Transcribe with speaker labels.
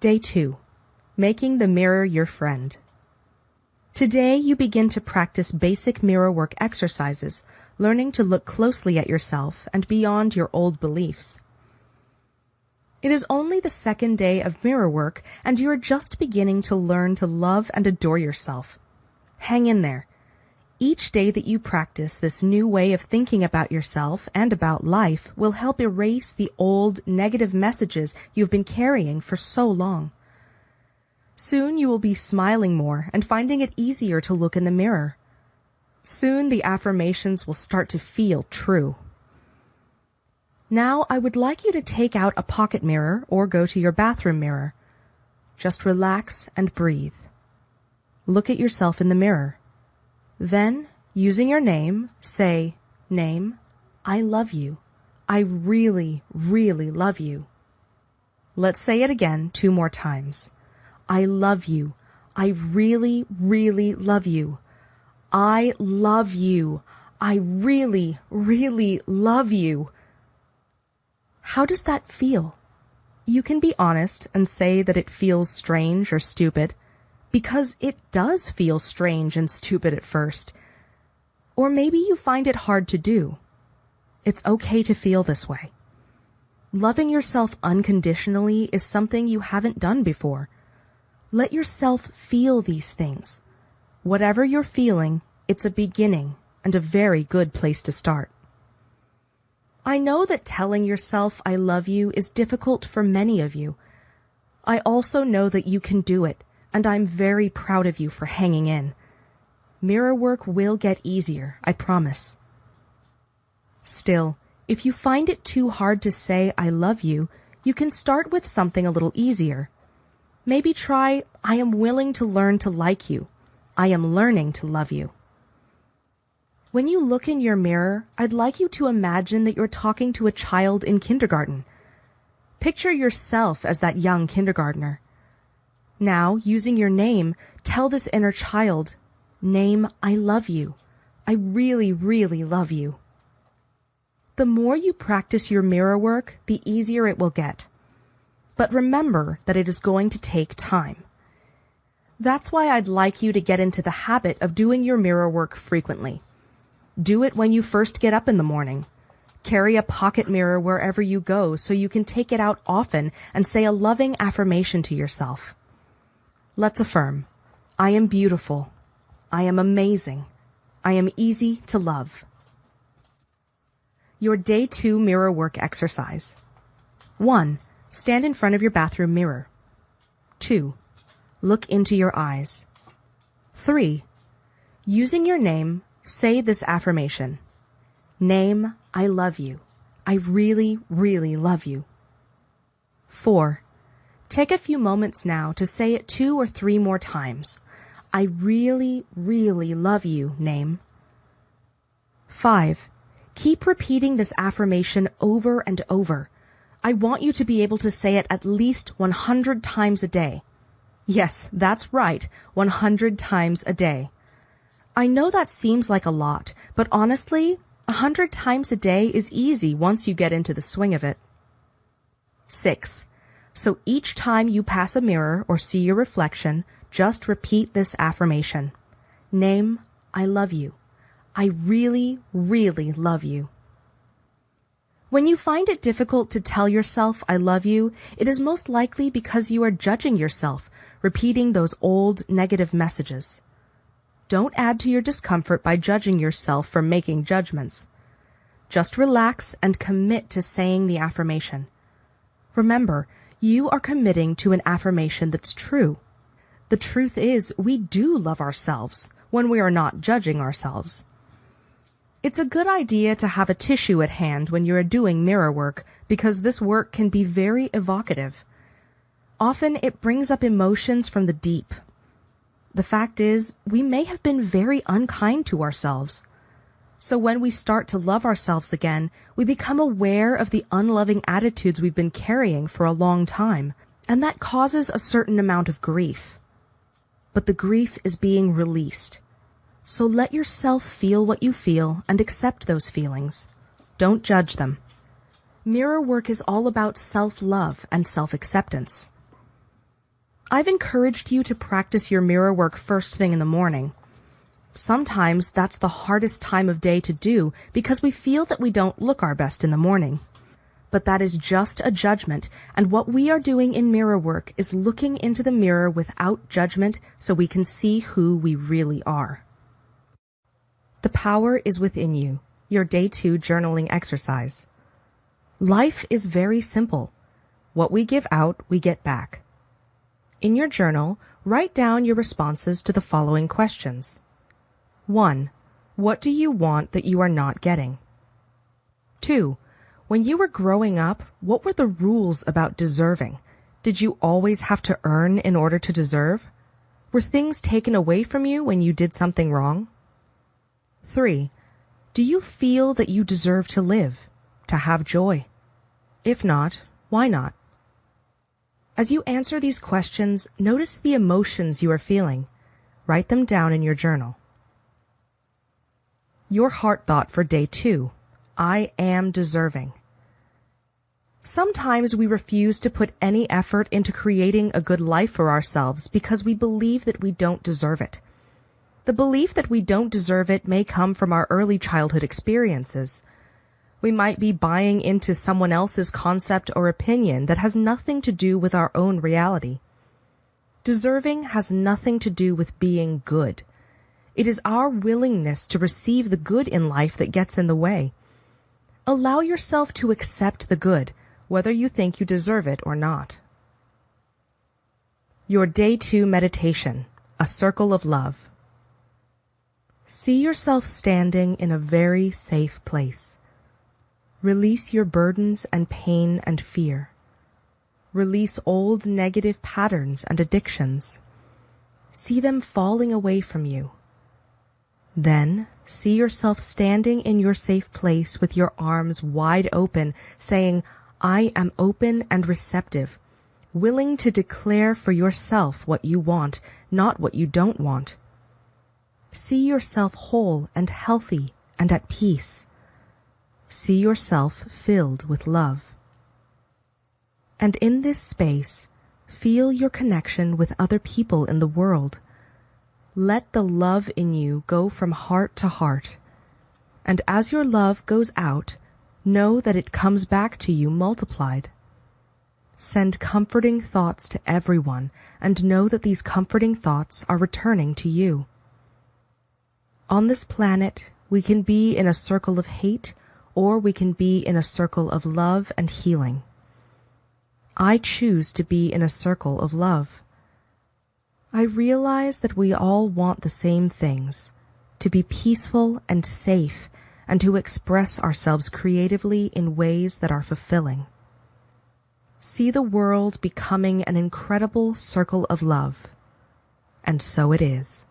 Speaker 1: Day 2. Making the mirror your friend. Today you begin to practice basic mirror work exercises, learning to look closely at yourself and beyond your old beliefs. It is only the second day of mirror work and you are just beginning to learn to love and adore yourself. Hang in there. Each day that you practice this new way of thinking about yourself and about life will help erase the old negative messages you've been carrying for so long. Soon you will be smiling more and finding it easier to look in the mirror. Soon the affirmations will start to feel true. Now I would like you to take out a pocket mirror or go to your bathroom mirror. Just relax and breathe. Look at yourself in the mirror. Then, using your name, say, Name, I love you. I really, really love you. Let's say it again two more times. I love you. I really, really love you. I love you. I really, really love you. How does that feel? You can be honest and say that it feels strange or stupid because it does feel strange and stupid at first. Or maybe you find it hard to do. It's okay to feel this way. Loving yourself unconditionally is something you haven't done before. Let yourself feel these things. Whatever you're feeling, it's a beginning and a very good place to start. I know that telling yourself I love you is difficult for many of you. I also know that you can do it and I'm very proud of you for hanging in. Mirror work will get easier, I promise. Still, if you find it too hard to say I love you, you can start with something a little easier. Maybe try I am willing to learn to like you. I am learning to love you. When you look in your mirror, I'd like you to imagine that you're talking to a child in kindergarten. Picture yourself as that young kindergartner. Now, using your name, tell this inner child, name, I love you. I really, really love you. The more you practice your mirror work, the easier it will get. But remember that it is going to take time. That's why I'd like you to get into the habit of doing your mirror work frequently. Do it when you first get up in the morning. Carry a pocket mirror wherever you go so you can take it out often and say a loving affirmation to yourself. Let's affirm. I am beautiful. I am amazing. I am easy to love. Your day two mirror work exercise. 1. Stand in front of your bathroom mirror. 2. Look into your eyes. 3. Using your name, say this affirmation. Name, I love you. I really, really love you. 4. Take a few moments now to say it two or three more times. I really, really love you, name. 5. Keep repeating this affirmation over and over. I want you to be able to say it at least 100 times a day. Yes, that's right, 100 times a day. I know that seems like a lot, but honestly, 100 times a day is easy once you get into the swing of it. 6. So each time you pass a mirror or see your reflection, just repeat this affirmation. Name, I love you. I really, really love you. When you find it difficult to tell yourself I love you, it is most likely because you are judging yourself, repeating those old negative messages. Don't add to your discomfort by judging yourself for making judgments. Just relax and commit to saying the affirmation. Remember, you are committing to an affirmation that's true. The truth is, we do love ourselves when we are not judging ourselves. It's a good idea to have a tissue at hand when you are doing mirror work because this work can be very evocative. Often it brings up emotions from the deep. The fact is, we may have been very unkind to ourselves. So when we start to love ourselves again, we become aware of the unloving attitudes we've been carrying for a long time, and that causes a certain amount of grief. But the grief is being released. So let yourself feel what you feel and accept those feelings. Don't judge them. Mirror work is all about self-love and self-acceptance. I've encouraged you to practice your mirror work first thing in the morning. Sometimes that's the hardest time of day to do because we feel that we don't look our best in the morning. But that is just a judgment, and what we are doing in mirror work is looking into the mirror without judgment so we can see who we really are. The power is within you, your day two journaling exercise. Life is very simple. What we give out, we get back. In your journal, write down your responses to the following questions. 1. What do you want that you are not getting? 2. When you were growing up, what were the rules about deserving? Did you always have to earn in order to deserve? Were things taken away from you when you did something wrong? 3. Do you feel that you deserve to live, to have joy? If not, why not? As you answer these questions, notice the emotions you are feeling. Write them down in your journal. Your heart thought for day two. I am deserving. Sometimes we refuse to put any effort into creating a good life for ourselves because we believe that we don't deserve it. The belief that we don't deserve it may come from our early childhood experiences. We might be buying into someone else's concept or opinion that has nothing to do with our own reality. Deserving has nothing to do with being good. It is our willingness to receive the good in life that gets in the way. Allow yourself to accept the good, whether you think you deserve it or not. Your Day 2 Meditation, A Circle of Love. See yourself standing in a very safe place. Release your burdens and pain and fear. Release old negative patterns and addictions. See them falling away from you. Then see yourself standing in your safe place with your arms wide open, saying, I am open and receptive, willing to declare for yourself what you want, not what you don't want. See yourself whole and healthy and at peace. See yourself filled with love. And in this space, feel your connection with other people in the world. Let the love in you go from heart to heart. And as your love goes out, know that it comes back to you multiplied. Send comforting thoughts to everyone and know that these comforting thoughts are returning to you. On this planet, we can be in a circle of hate or we can be in a circle of love and healing. I choose to be in a circle of love. I realize that we all want the same things, to be peaceful and safe and to express ourselves creatively in ways that are fulfilling. See the world becoming an incredible circle of love. And so it is.